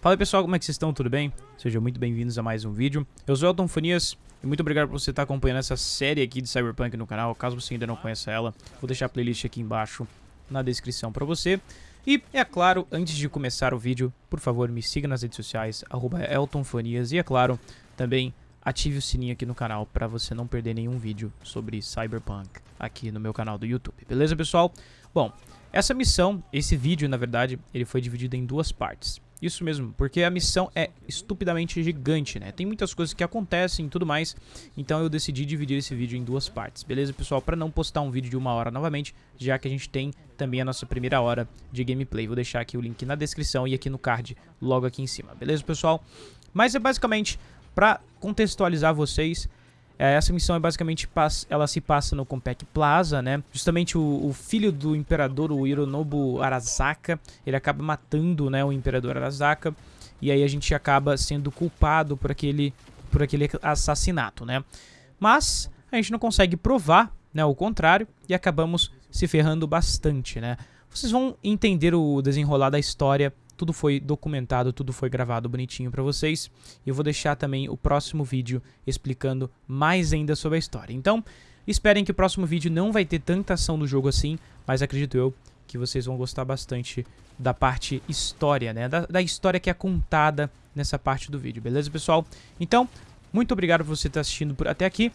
Fala pessoal, como é que vocês estão? Tudo bem? Sejam muito bem-vindos a mais um vídeo. Eu sou Elton Fanias e muito obrigado por você estar acompanhando essa série aqui de Cyberpunk no canal. Caso você ainda não conheça ela, vou deixar a playlist aqui embaixo na descrição para você. E, é claro, antes de começar o vídeo, por favor, me siga nas redes sociais, arroba EltonFanias. E, é claro, também ative o sininho aqui no canal para você não perder nenhum vídeo sobre Cyberpunk aqui no meu canal do YouTube. Beleza, pessoal? Bom, essa missão, esse vídeo, na verdade, ele foi dividido em duas partes. Isso mesmo, porque a missão é estupidamente gigante, né? Tem muitas coisas que acontecem e tudo mais, então eu decidi dividir esse vídeo em duas partes, beleza, pessoal? Para não postar um vídeo de uma hora novamente, já que a gente tem também a nossa primeira hora de gameplay. Vou deixar aqui o link na descrição e aqui no card, logo aqui em cima, beleza, pessoal? Mas é basicamente, para contextualizar vocês, essa missão é basicamente, ela se passa no Compec Plaza, né? Justamente o, o, filho do imperador, o Hironobu Arasaka, ele acaba matando, né, o imperador Arasaka. E aí a gente acaba sendo culpado por aquele, por aquele assassinato, né? Mas a gente não consegue provar, né, o contrário, e acabamos se ferrando bastante, né? Vocês vão entender o desenrolar da história tudo foi documentado, tudo foi gravado bonitinho para vocês. E eu vou deixar também o próximo vídeo explicando mais ainda sobre a história. Então, esperem que o próximo vídeo não vai ter tanta ação do jogo assim, mas acredito eu que vocês vão gostar bastante da parte história, né? Da, da história que é contada nessa parte do vídeo, beleza, pessoal? Então, muito obrigado por você estar assistindo por até aqui.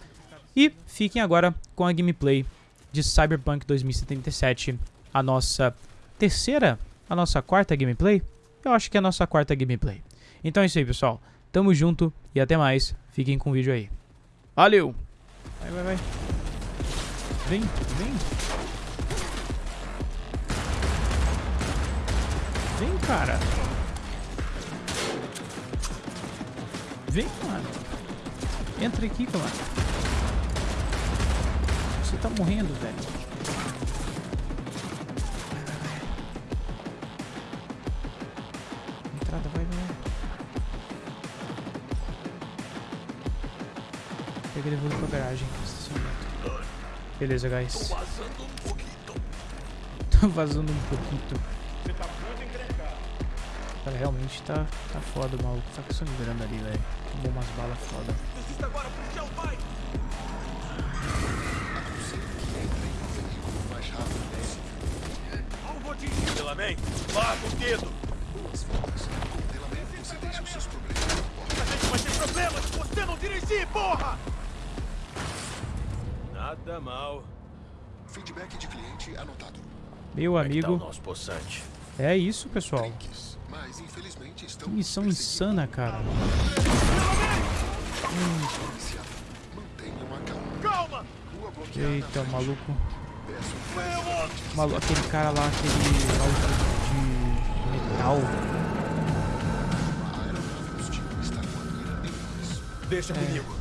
E fiquem agora com a gameplay de Cyberpunk 2077, a nossa terceira, a nossa quarta gameplay eu acho que é a nossa quarta gameplay. Então é isso aí, pessoal. Tamo junto e até mais. Fiquem com o vídeo aí. Valeu! Vai, vai, vai. Vem, vem. Vem, cara. Vem, mano. Entra aqui, mano. Você tá morrendo, velho. Pega ele pra garagem. Beleza, guys. Tô vazando um pouquinho. Tô vazando um pouquinho. Você tá muito encrencado. Cara, realmente tá, tá foda o maluco. Tá sangrando ali, velho. Tomou umas balas foda. Desista agora, policial, vai! Delamém, larga o dedo! Feedback de cliente anotado. Meu é amigo. Tá é isso, pessoal. Mas, infelizmente, que missão insana, cara. Hum. Eita, maluco. Maluco, aquele cara lá, aquele maluco de metal. Deixa é. comigo.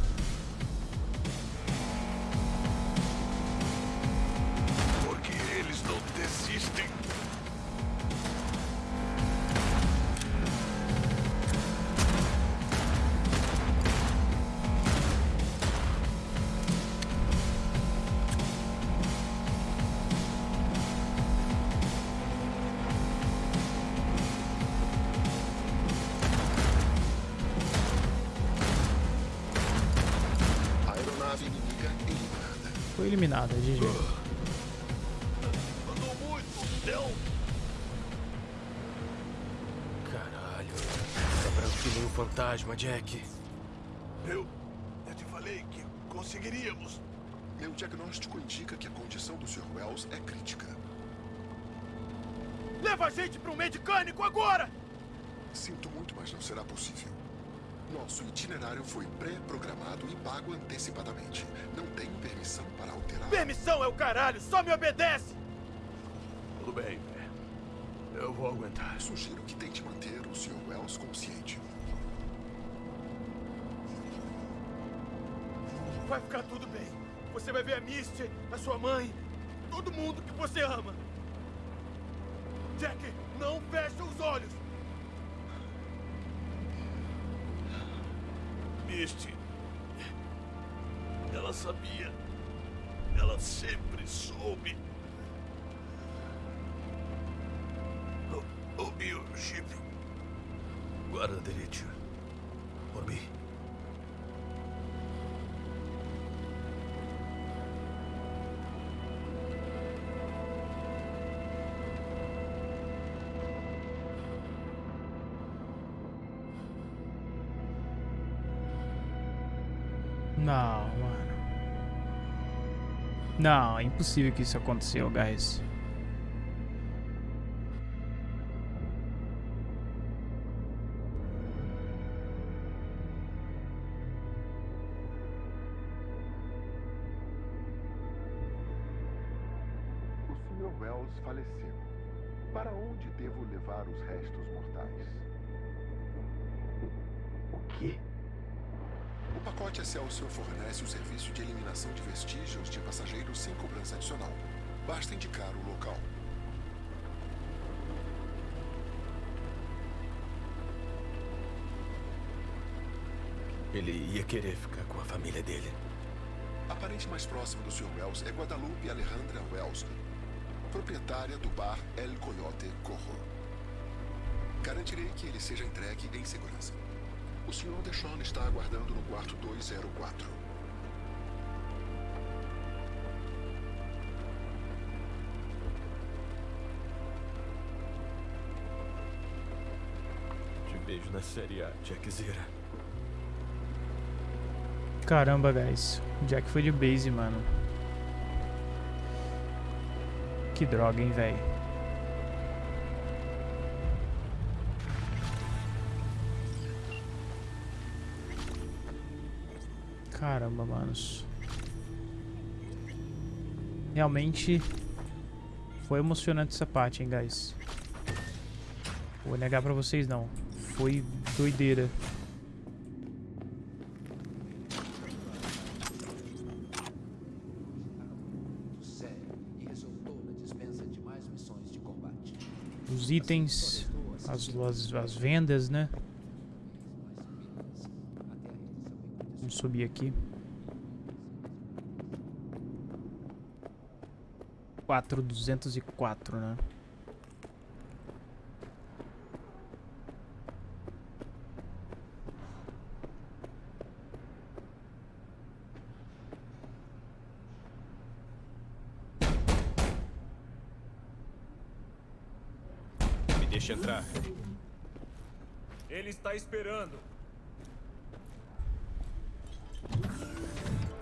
Eliminada, GG. Andou muito, não. Caralho. Tá branco que nem um fantasma, Jack. Eu... Eu te falei que conseguiríamos. Meu diagnóstico indica que a condição do Sr. Wells é crítica. Leva a gente para um medicânico agora! Sinto muito, mas não será possível. Nosso itinerário foi pré-programado e pago antecipadamente. Não tenho permissão para alterar. Permissão é o caralho! Só me obedece! Tudo bem, Eu vou aguentar. Sugiro que tente manter o Sr. Wells consciente. Vai ficar tudo bem. Você vai ver a Misty, a sua mãe, todo mundo que você ama. Jack, não feche os olhos! Ela sabia. Ela sempre soube. O, o biochip. Guarda direito. Por mim. Não, mano. Não, é impossível que isso aconteceu, guys. Ele ia querer ficar com a família dele. A parente mais próxima do Sr. Wells é Guadalupe Alejandra Wells, proprietária do bar El Coyote Corro. Garantirei que ele seja entregue em segurança. O Sr. Deshawn está aguardando no quarto 204. Te vejo na série A, Jackzera. Caramba, guys. O Jack foi de base, mano. Que droga, hein, velho. Caramba, manos. Realmente foi emocionante essa parte, hein, guys. Vou negar pra vocês, não. Foi doideira. sério e resultou na dispensa de mais missões de combate. Os itens, as, as, as vendas, né? Vamos subir aqui. Quatro duzentos e quatro, né? Me deixa entrar. Ele está esperando.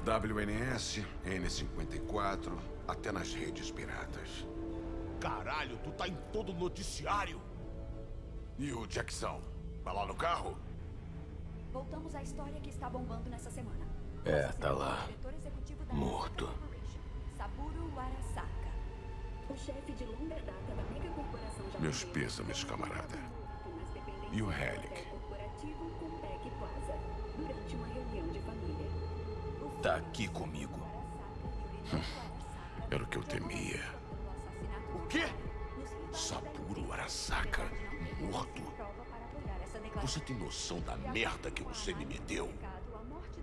WNS, N54, até nas redes piratas. Caralho, tu tá em todo noticiário. E o Jackson? Vai lá no carro? Voltamos à história que está bombando nessa semana. É, tá lá. diretor executivo da Morto. Saburo Arasaka. Meus pêsames, camarada. E o Helic? hotel corporativo Compec Plaza, durante uma reunião de família. Tá aqui comigo. Era o que eu temia. O quê? Saburo Arasaka, morto. Você tem noção da merda que você me meteu?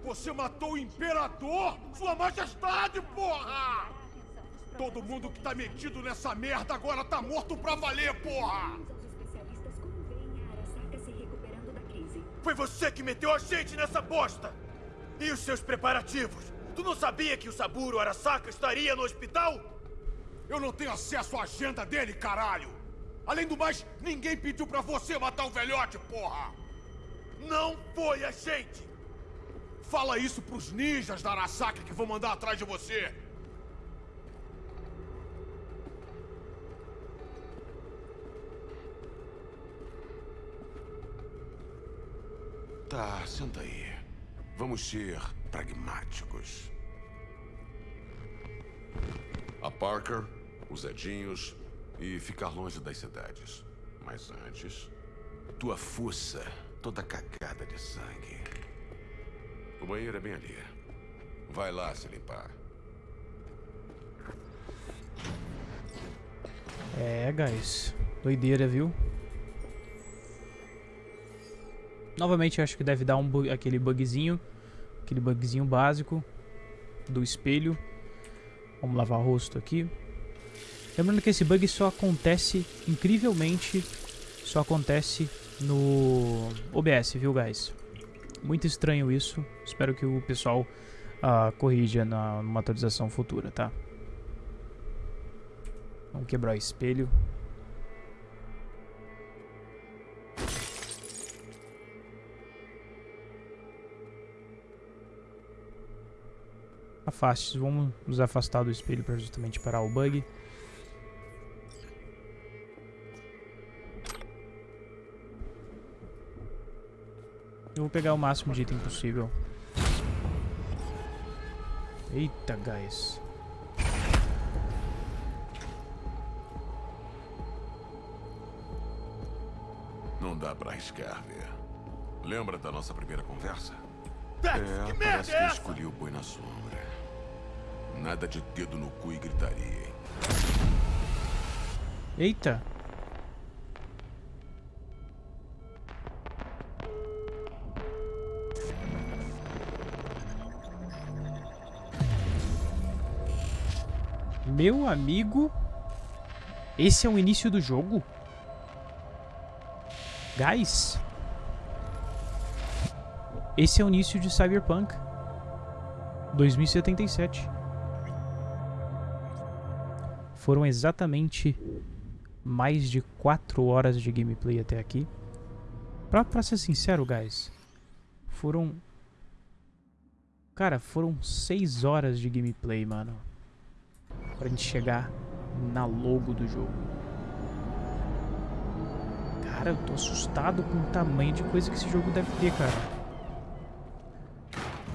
Você matou o imperador? Sua majestade, porra! Todo mundo que tá metido nessa merda agora tá morto pra valer, porra! Os especialistas como veem a Arasaka se recuperando da crise. Foi você que meteu a gente nessa bosta! E os seus preparativos? Tu não sabia que o Saburo Arasaka estaria no hospital? Eu não tenho acesso à agenda dele, caralho! Além do mais, ninguém pediu pra você matar o velhote, porra! Não foi a gente! Fala isso pros ninjas da Arasaka que vão mandar atrás de você! Tá, senta aí. Vamos ser pragmáticos. A Parker, os Edinhos e ficar longe das cidades. Mas antes, tua fuça toda cagada de sangue. O banheiro é bem ali. Vai lá se limpar. É, guys. Doideira, viu? Novamente, acho que deve dar um bu- aquele bugzinho. Aquele bugzinho básico do espelho. Vamos lavar o rosto aqui. Lembrando que esse bug só acontece, incrivelmente, só acontece no OBS, viu, guys? Muito estranho isso. Espero que o pessoal uh, corrija na, numa atualização futura, tá? Vamos quebrar o espelho. Afaste, vamos nos afastar do espelho para justamente parar o bug. Eu vou pegar o máximo de item possível. Eita, guys. Não dá pra arriscar, ver. Lembra da nossa primeira conversa? É, que merda parece é que eu escolhi o boi na sombra. Nada de dedo no cu e gritaria, hein? Eita. Meu amigo, esse é o início do jogo? Guys, esse é o início de Cyberpunk 2077. Foram exatamente mais de 4 horas de gameplay até aqui. Pra, pra ser sincero, guys, foram... Cara, foram 6 horas de gameplay, mano. Pra gente chegar na logo do jogo. Cara, eu tô assustado com o tamanho de coisa que esse jogo deve ter, cara.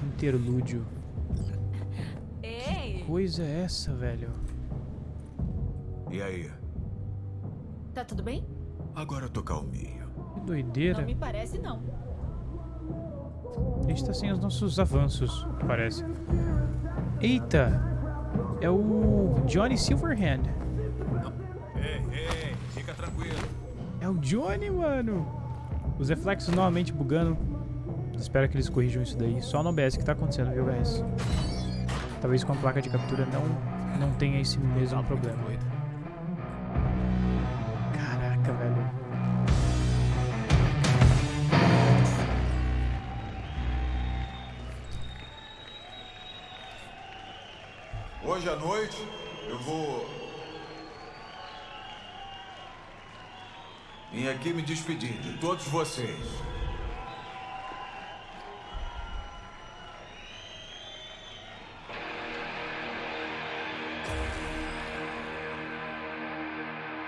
Interlúdio. Ei! Coisa é essa, velho? E aí? Tá tudo bem? Agora eu tô calminho. Que doideira. Não me parece, não. A gente tá sem os nossos avanços, parece. Eita! É o Johnny Silverhand. Ei, ei, fica tranquilo. É o Johnny, mano. Os reflexos novamente bugando. Espero que eles corrijam isso daí. Só no OBS que tá acontecendo, viu, guys? Talvez com a placa de captura não, não tenha esse mesmo problema. Aqui me despedir de todos vocês.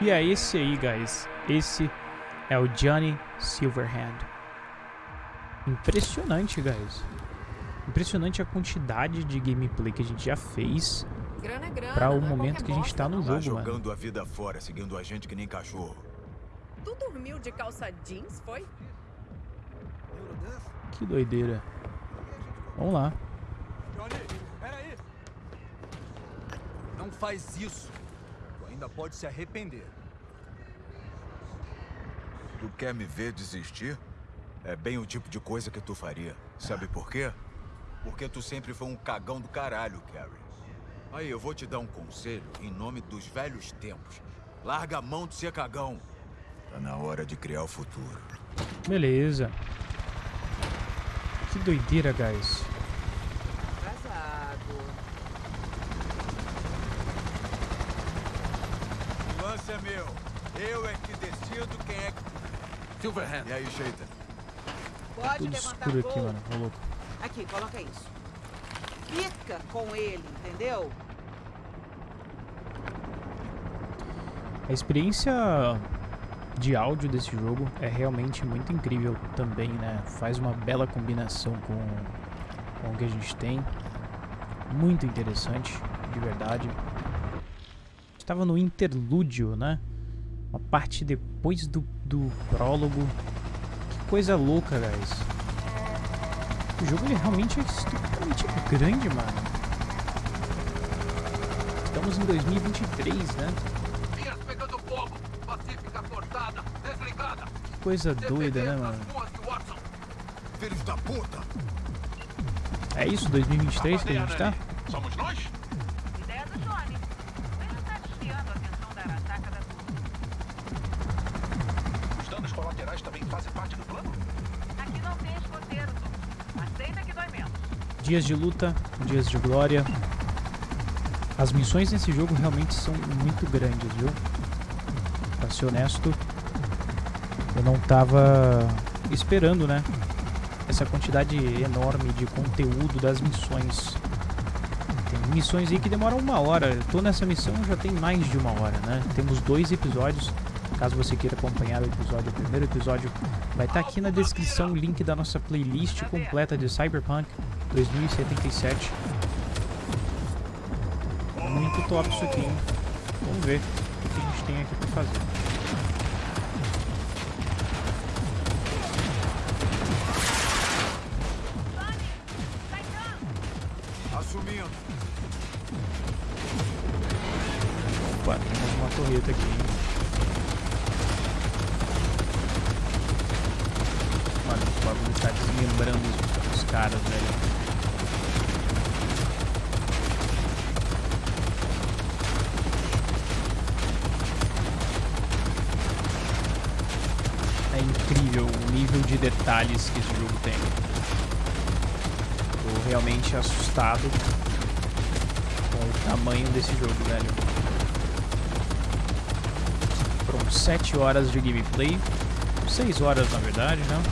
E é esse aí, guys. Esse é o Johnny Silverhand. Impressionante, guys. Impressionante a quantidade de gameplay que a gente já fez é para o é momento que a gente bosta, tá no não. Tá jogo, mano. jogando a vida fora, seguindo a gente que nem cachorro. Tu dormiu de calça jeans, foi? Que doideira. Vamos lá. Johnny, peraí. Não faz isso. Tu ainda pode se arrepender. Tu quer me ver desistir? É bem o tipo de coisa que tu faria. Sabe por quê? Porque tu sempre foi um cagão do caralho, Carrie. Aí, eu vou te dar um conselho em nome dos velhos tempos. Larga a mão de ser cagão. Tá na hora de criar o futuro. Beleza. Que doideira, guys. Atrasado. O lance é meu. Eu é que decido quem é que... Silverhand. E aí, Sheita? Pode Tudo levantar escuro aqui, mano. Ô, louco. Aqui, coloca isso. Fica com ele, entendeu? A experiência de áudio desse jogo é realmente muito incrível também, né? Faz uma bela combinação com, com o que a gente tem. Muito interessante, de verdade. Estava no interlúdio, né? Uma parte depois do, do prólogo. Que coisa louca, guys. O jogo ele realmente é estupidamente grande, mano. Estamos em 2023, né? coisa doida, né, mano? Filhos da puta! É isso, 2023 que a gente tá? Somos nós? Ideia do Johnny. Ele tá desviando a atenção da Arasaka da turma. Os danos colaterais também fazem parte do plano? Aqui não tem escoteiro, Aceita que dói menos. Dias de luta, dias de glória. As missões nesse jogo realmente são muito grandes, viu? Pra ser honesto eu não tava esperando, né? Essa quantidade enorme de conteúdo das missões. Tem missões aí que demoram uma hora. Eu tô nessa missão já tem mais de uma hora, né? Temos dois episódios. Caso você queira acompanhar o episódio, o primeiro episódio vai estar tá aqui na descrição o link da nossa playlist completa de Cyberpunk 2077. Muito top isso aqui, hein? Vamos ver o que a gente tem aqui pra fazer. Aqui, hein? Mano, o bagulho tá desmembrando os, os caras, velho. É incrível o nível de detalhes que esse jogo tem. Tô realmente assustado com o tamanho desse jogo, velho. Foram 7 horas de gameplay. 6 horas, na verdade, né?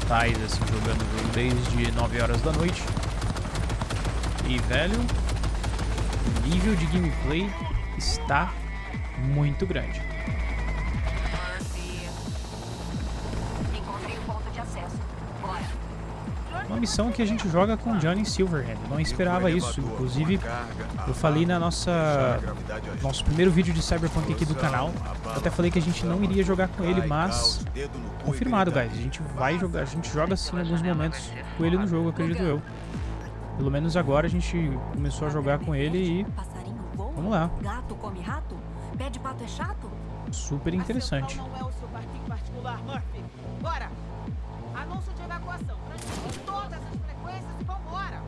Totais, assim, jogando desde 9 horas da noite. E, velho, o nível de gameplay está muito grande. Uma missão que a gente joga com Johnny Silverhand. Não esperava isso. Inclusive, eu falei na nossa nosso primeiro vídeo de Cyberpunk aqui do canal. Eu até falei que a gente não iria jogar com ele, mas confirmado, guys. A gente vai jogar, a gente joga sim em alguns momentos com ele no jogo, acredito eu. Pelo menos agora a gente começou a jogar com ele e vamos lá. Gato come rato? Pé de pato é chato? Super interessante. Não é o seu parquinho particular, Murphy. Bora! Anúncio de evacuação. Transmitir todas as frequências e vambora!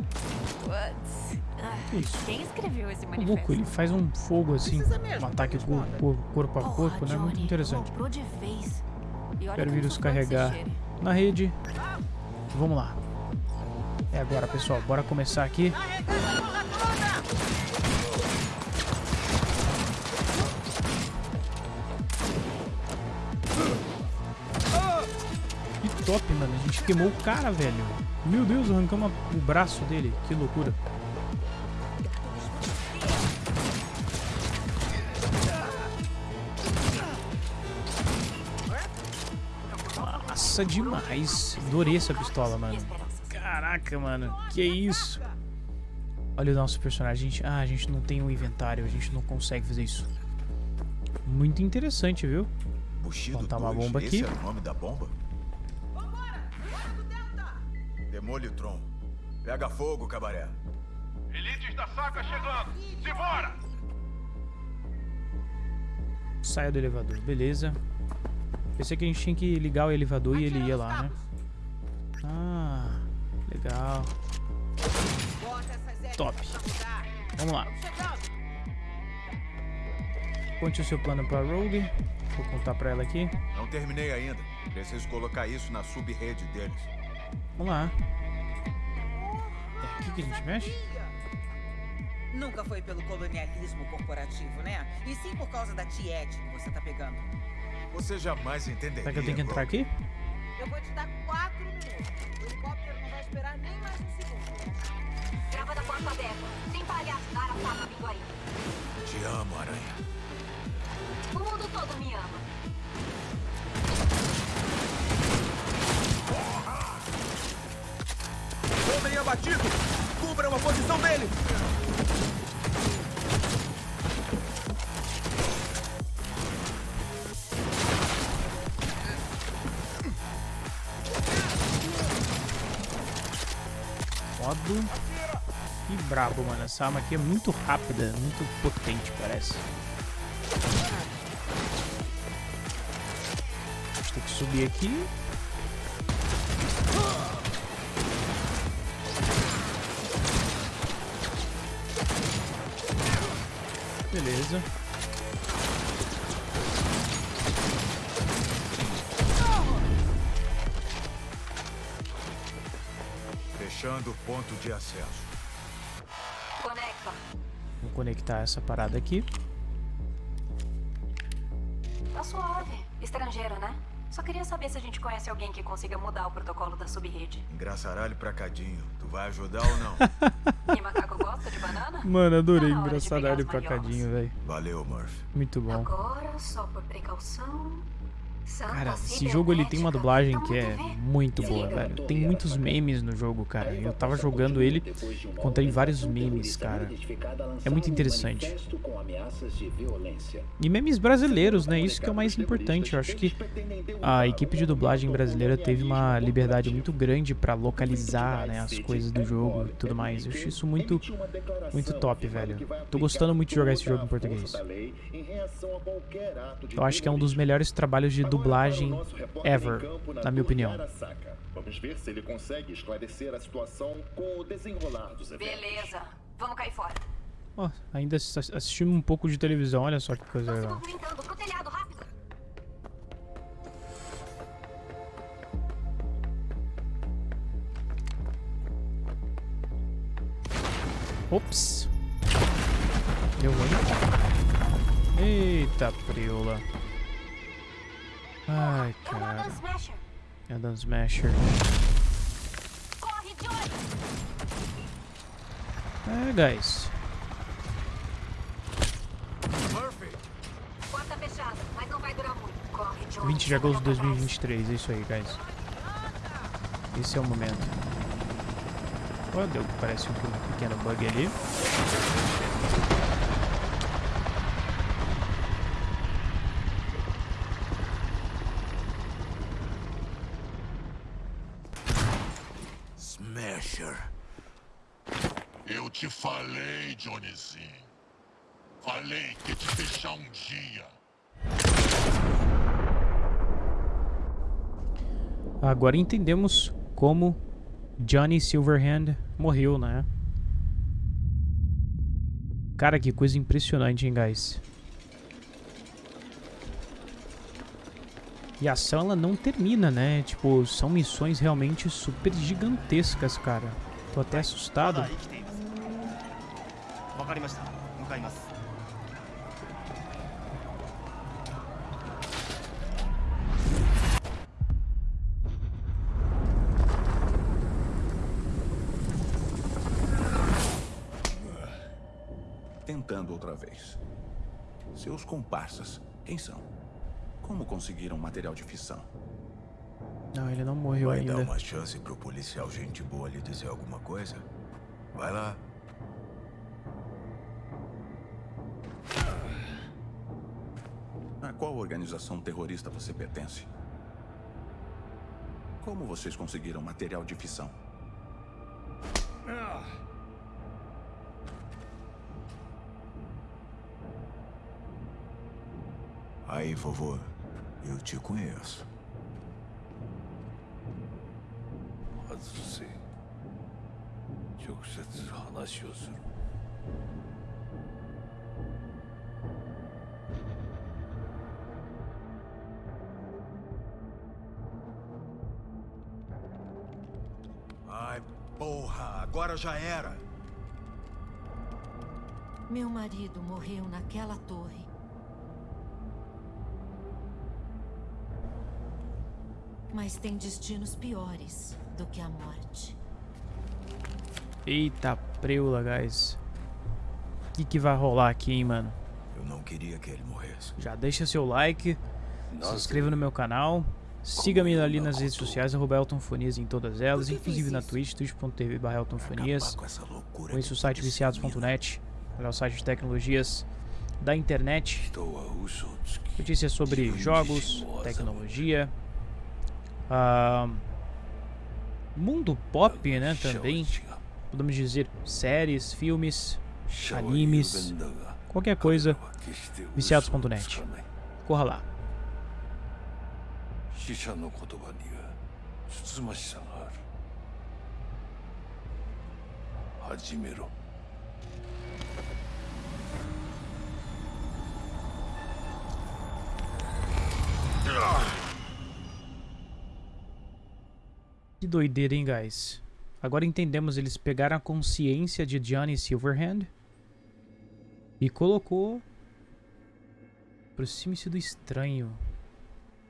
Ah, Que isso? Quem escreveu esse O manifesto? Goku, ele faz um fogo assim, Precisa mesmo, um ataque cor- cor- corpo a Porra, corpo, né? Muito interessante. Quero vírus carregar na rede. Vamos lá. É agora, pessoal. Bora começar aqui. A gente queimou o cara, velho. Meu Deus, arrancamos o braço dele. Que loucura. Nossa, demais. Adorei essa pistola, mano. Caraca, mano. Que isso? Olha o nosso personagem. A gente, ah, a gente não tem um inventário. A gente não consegue fazer isso. Muito interessante, viu? Bushido Botar uma 2, bomba esse aqui. é o nome da bomba? Demolitron. Pega fogo, cabaré. Elites da saga chegando! Simbora! Saia do elevador. Beleza. Pensei que a gente tinha que ligar o elevador e ele ia lá, né? Ah, legal. Top. Vamos lá. Conte o seu plano pra Rogue. Vou contar pra ela aqui. Não terminei ainda. Preciso colocar isso na sub-rede deles. Vamos lá. Aqui que a gente mexe? Nunca foi pelo colonialismo corporativo, né? E sim por causa da Tiete que você tá pegando. Você jamais entenderia. Será que eu tenho que entrar aqui? Eu vou te dar quatro minutos. O helicóptero não vai esperar nem mais um segundo. Grava da porta aberta. Tem palhaço da Arasaka vindo aí. Te amo, aranha. O mundo todo me ama. Homem abatido! Cubra uma posição dele! Modo. Que brabo, mano. Essa arma aqui é muito rápida, muito potente, parece. Tem que subir aqui. Beleza. Fechando o ponto de acesso. Conecta. Vou conectar essa parada aqui. Tá suave. Estrangeiro, né? Só queria saber se a gente conhece alguém que consiga mudar o protocolo da subrede. Engraçaralho pra cadinho. Tu vai ajudar ou não? Mano, adorei engraçadalho pegar pra cadinho, velho. Valeu, Murphy. Muito bom. Agora, só por precaução. Cara, esse jogo ele tem uma dublagem que é muito boa, velho. Tem muitos memes no jogo, cara. Eu tava jogando ele, encontrei vários memes, cara. É muito interessante. E memes brasileiros, né? Isso que é o mais importante. Eu acho que a equipe de dublagem brasileira teve uma liberdade muito grande pra localizar, né, as coisas do jogo e tudo mais. Eu acho isso muito, muito top, velho. Tô gostando muito de jogar esse jogo em português. Eu acho que é um dos melhores trabalhos de dublagem ever, na minha opinião. Vamos ver se ele consegue esclarecer a situação com o desenrolar dos eventos. Beleza. Vamos cair fora. Ó, ainda ass- assistimos um pouco de televisão, olha só que coisa legal. Telhado. Ops. Deu ruim. Eita, preula. Ai, cara. É Dan Smasher. Corre, Johnny. É, guys. Porta fechada, mas não vai durar muito. Corre, Johnny. 20 de agosto de 2023, é isso aí, guys. Esse é o momento. Ó, deu, parece um pequeno bug ali. Smasher. Eu te falei, Johnnyzinho. Falei que ia te deixar um dia. Agora entendemos como Johnny Silverhand morreu, né? Cara, que coisa impressionante, hein, guys? E a ação, ela não termina, né? Tipo, são missões realmente super gigantescas, cara. Tô até assustado. わかりました向かいます Comparsas, quem são? Como conseguiram material de fissão? Não, ele não morreu Vai ainda. dar uma chance pro policial gente boa lhe dizer alguma coisa? Vai lá. A qual organização terrorista você pertence? Como vocês conseguiram material de fissão? Aí, vovô, eu te conheço. Hazırsı. Çok sessiz. Ai, porra, agora já era. Meu marido morreu naquela torre Mas tem destinos piores do que a morte. Eita, preula, guys. O que, que vai rolar aqui, hein, mano? Eu não queria que ele morresse. Já deixa seu like, se inscreva no meu canal, siga-me ali nas redes sociais, arroba Eltonfonias em todas elas, inclusive na Twitch, twitch.tv barra Eltonfonias. Conheça o site viciados.net, melhor site de tecnologias da internet. Notícias sobre jogos, tecnologia, ah, mundo pop, né, também. Podemos dizer séries, filmes, animes, qualquer coisa, viciados.net. Corra lá. 死者の言葉にはつつましさがある始めろ Doideira, hein, guys? agora entendemos, eles pegaram a consciência de Johnny Silverhand e colocou Aproxime-se do estranho.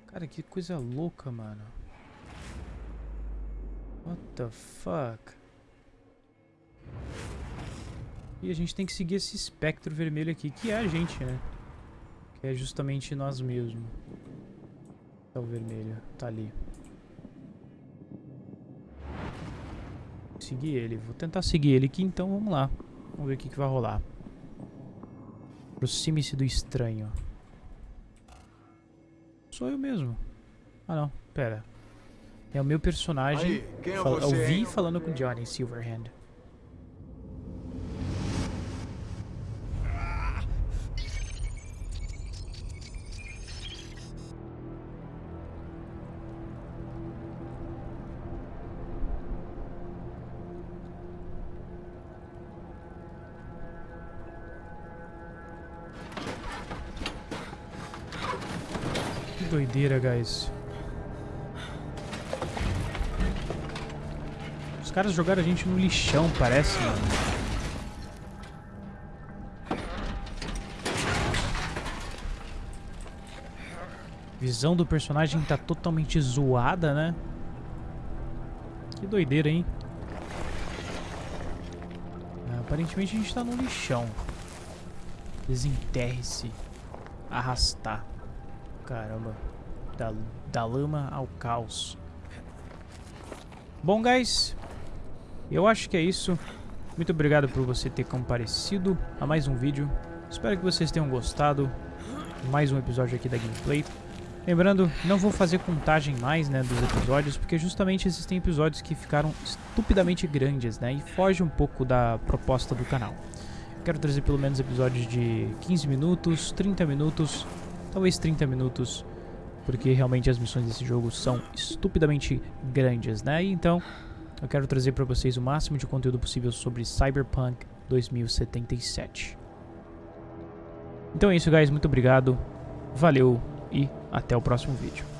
Cara, que coisa louca, mano. What the fuck? E a gente tem que seguir esse espectro vermelho aqui, que é a gente, né? Que é justamente nós mesmos. Tá o vermelho, tá ali. Seguir ele, vou tentar seguir ele aqui, então vamos lá. Vamos ver o que, que vai rolar. Aproxime-se do estranho. Sou eu mesmo. Ah não, pera. É o meu personagem. Aí, quem é você, eu vi falando com Johnny Silverhand. Doideira, guys. Os caras jogaram a gente no lixão, parece, mano. Visão do personagem tá totalmente zoada, né? Que doideira, hein? Ah, aparentemente a gente tá no lixão. Desenterre-se. Arrastar. Caramba. Da, da lama ao caos. Bom, guys. Eu acho que é isso. Muito obrigado por você ter comparecido a mais um vídeo. Espero que vocês tenham gostado. Mais um episódio aqui da gameplay. Lembrando, não vou fazer contagem mais, né, dos episódios, porque justamente existem episódios que ficaram estupidamente grandes, né, e foge um pouco da proposta do canal. Quero trazer pelo menos episódios de 15 minutos, 30 minutos, talvez 30 minutos, porque realmente as missões desse jogo são estupidamente grandes, né? Então, eu quero trazer para vocês o máximo de conteúdo possível sobre Cyberpunk 2077. Então é isso, guys. Muito obrigado. Valeu e até o próximo vídeo.